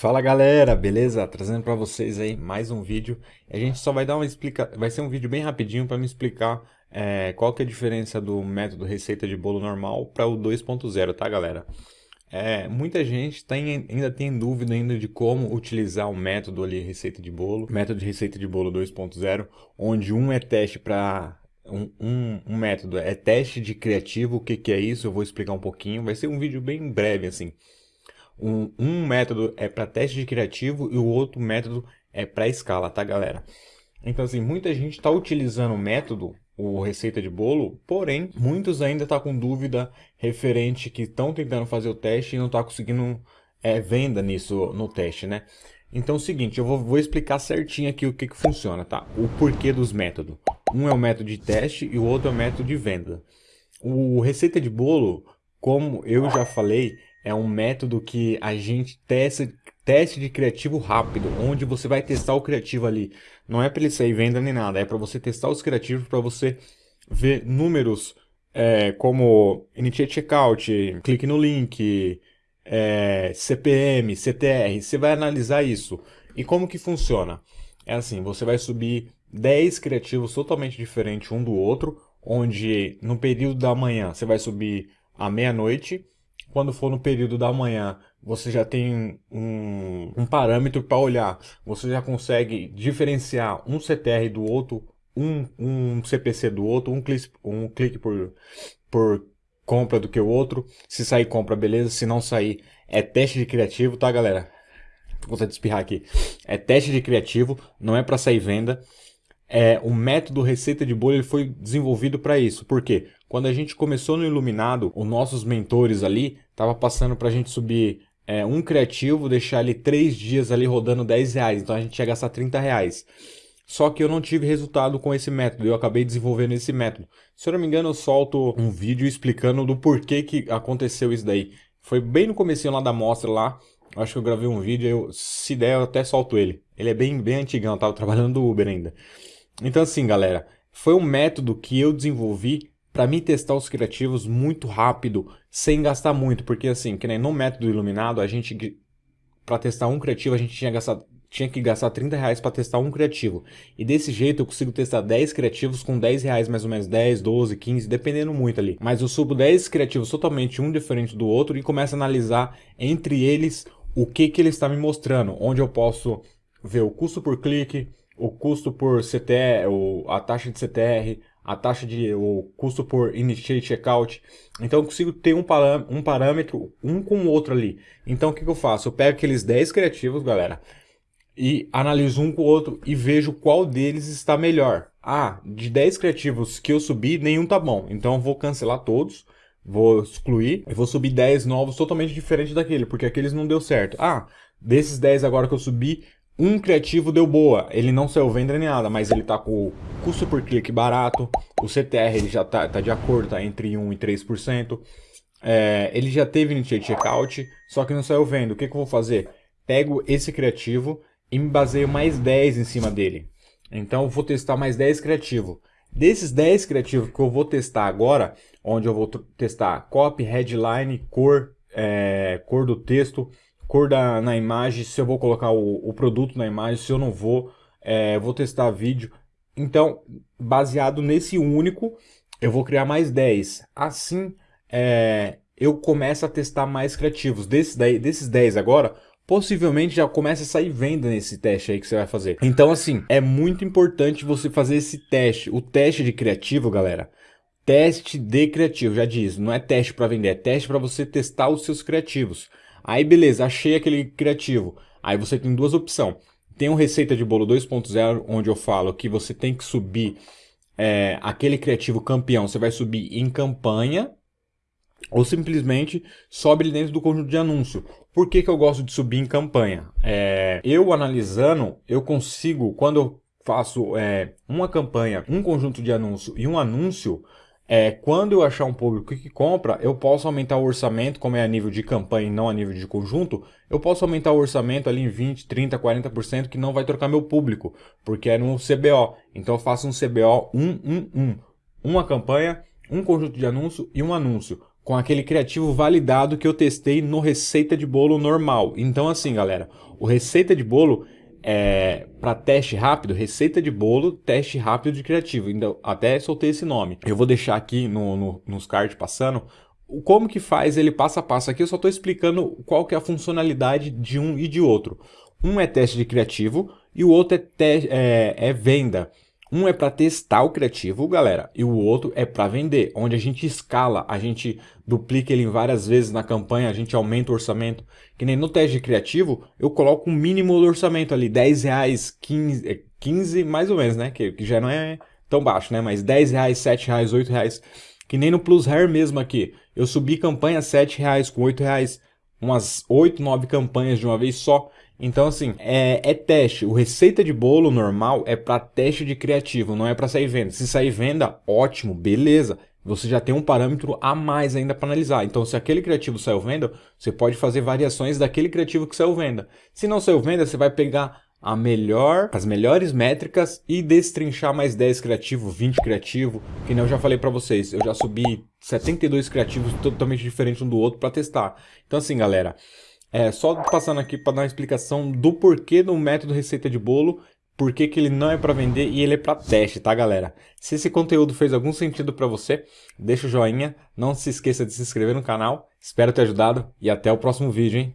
Fala galera, beleza? Trazendo para vocês aí mais um vídeo. A gente só vai dar uma explica... vai ser um vídeo bem rapidinho para me explicar é, qual que é a diferença do método receita de bolo normal para o 2.0, tá galera? É, muita gente tem, ainda tem dúvida ainda de como utilizar o método ali receita de bolo, método de receita de bolo 2.0, onde um é teste para um, um, um, método é teste de criativo, o que, que é isso? Eu vou explicar um pouquinho, vai ser um vídeo bem breve assim. Um, um método é para teste de criativo e o outro método é para escala, tá galera? Então assim, muita gente está utilizando o método, o receita de bolo, porém, muitos ainda estão tá com dúvida referente que estão tentando fazer o teste e não está conseguindo é, venda nisso no teste, né? Então é o seguinte, eu vou, vou explicar certinho aqui o que, que funciona, tá? O porquê dos métodos. Um é o método de teste e o outro é o método de venda. O receita de bolo, como eu já falei, é um método que a gente testa teste de criativo rápido, onde você vai testar o criativo ali. Não é para ele sair venda nem nada, é para você testar os criativos, para você ver números é, como Initiate Checkout, clique no link, é, CPM, CTR. Você vai analisar isso. E como que funciona? É assim, você vai subir 10 criativos totalmente diferentes um do outro, onde no período da manhã você vai subir à meia-noite, quando for no período da manhã, você já tem um, um parâmetro para olhar. Você já consegue diferenciar um CTR do outro, um, um CPC do outro, um clique, um clique por, por compra do que o outro. Se sair compra, beleza. Se não sair, é teste de criativo, tá, galera? Vou de espirrar aqui. É teste de criativo, não é para sair venda é, o método receita de bolo ele foi desenvolvido para isso. Por quê? Quando a gente começou no Iluminado, os nossos mentores ali estavam passando para a gente subir é, um criativo, deixar ali três dias ali rodando 10 reais. Então a gente ia gastar 30 reais. Só que eu não tive resultado com esse método, eu acabei desenvolvendo esse método. Se eu não me engano, eu solto um vídeo explicando do porquê que aconteceu isso daí. Foi bem no começo lá da mostra lá, acho que eu gravei um vídeo, eu, se der eu até solto ele. Ele é bem, bem antigão, eu tava trabalhando no Uber ainda. Então assim, galera, foi um método que eu desenvolvi para me testar os criativos muito rápido, sem gastar muito, porque assim, que nem no método iluminado, a gente para testar um criativo, a gente tinha, gastado, tinha que gastar 30 reais para testar um criativo. E desse jeito eu consigo testar 10 criativos com 10 reais mais ou menos, 10, 12, 15, dependendo muito ali. Mas eu subo 10 criativos totalmente um diferente do outro e começo a analisar entre eles o que, que ele está me mostrando, onde eu posso ver o custo por clique, o custo por CTR, a taxa de CTR, a taxa de o custo por initiate checkout. Então eu consigo ter um, parâmetro, um parâmetro um com o outro ali. Então o que, que eu faço? Eu pego aqueles 10 criativos, galera, e analiso um com o outro e vejo qual deles está melhor. Ah, de 10 criativos que eu subi, nenhum tá bom. Então eu vou cancelar todos, vou excluir e vou subir 10 novos totalmente diferentes daquele, porque aqueles não deu certo. Ah, desses 10 agora que eu subi, um criativo deu boa, ele não saiu venda nem nada, mas ele tá com o custo por clique barato, o CTR ele já tá, tá de acordo, tá entre 1 e 3%. É, ele já teve initiate checkout, só que não saiu venda. O que, que eu vou fazer? Pego esse criativo e me baseio mais 10 em cima dele. Então eu vou testar mais 10 criativos. Desses 10 criativos que eu vou testar agora, onde eu vou testar copy, headline, cor, é, cor do texto, cor da, na imagem, se eu vou colocar o, o produto na imagem, se eu não vou, é, vou testar vídeo. Então, baseado nesse único, eu vou criar mais 10. Assim, é, eu começo a testar mais criativos. Desses, daí, desses 10 agora, possivelmente já começa a sair venda nesse teste aí que você vai fazer. Então, assim, é muito importante você fazer esse teste. O teste de criativo, galera, teste de criativo, já diz, não é teste para vender, é teste para você testar os seus criativos. Aí beleza, achei aquele criativo. Aí você tem duas opções. Tem um Receita de Bolo 2.0, onde eu falo que você tem que subir é, aquele criativo campeão. Você vai subir em campanha ou simplesmente sobe ele dentro do conjunto de anúncio. Por que, que eu gosto de subir em campanha? É, eu analisando, eu consigo, quando eu faço é, uma campanha, um conjunto de anúncio e um anúncio, é, quando eu achar um público que compra, eu posso aumentar o orçamento, como é a nível de campanha e não a nível de conjunto, eu posso aumentar o orçamento ali em 20, 30, 40% que não vai trocar meu público, porque é no CBO. Então eu faço um CBO 111. Uma campanha, um conjunto de anúncio e um anúncio. com aquele criativo validado que eu testei no receita de bolo normal. Então assim, galera, o receita de bolo é, para teste rápido, receita de bolo, teste rápido de criativo. Então, até soltei esse nome. Eu vou deixar aqui no, no, nos cards passando como que faz ele passo a passo. Aqui eu só estou explicando qual que é a funcionalidade de um e de outro. Um é teste de criativo e o outro é, é, é venda. Um é para testar o criativo, galera, e o outro é para vender, onde a gente escala, a gente duplica ele várias vezes na campanha, a gente aumenta o orçamento. Que nem no teste de criativo, eu coloco um mínimo do orçamento ali, 10 reais, 15, 15 mais ou menos, né? Que, que já não é tão baixo, né? Mas 10 reais, 7 reais, 8 reais. Que nem no Plus Hair mesmo aqui. Eu subi campanha 7 reais com 8 reais, umas 8, 9 campanhas de uma vez só. Então, assim, é, é, teste. O receita de bolo normal é para teste de criativo, não é para sair venda. Se sair venda, ótimo, beleza. Você já tem um parâmetro a mais ainda para analisar. Então, se aquele criativo saiu venda, você pode fazer variações daquele criativo que saiu venda. Se não saiu venda, você vai pegar a melhor, as melhores métricas e destrinchar mais 10 criativo, 20 criativo, que nem eu já falei para vocês. Eu já subi 72 criativos totalmente diferentes um do outro para testar. Então, assim, galera, é, só passando aqui para dar uma explicação do porquê do método receita de bolo, por que ele não é para vender e ele é para teste, tá galera? Se esse conteúdo fez algum sentido para você, deixa o joinha, não se esqueça de se inscrever no canal, espero ter ajudado e até o próximo vídeo, hein?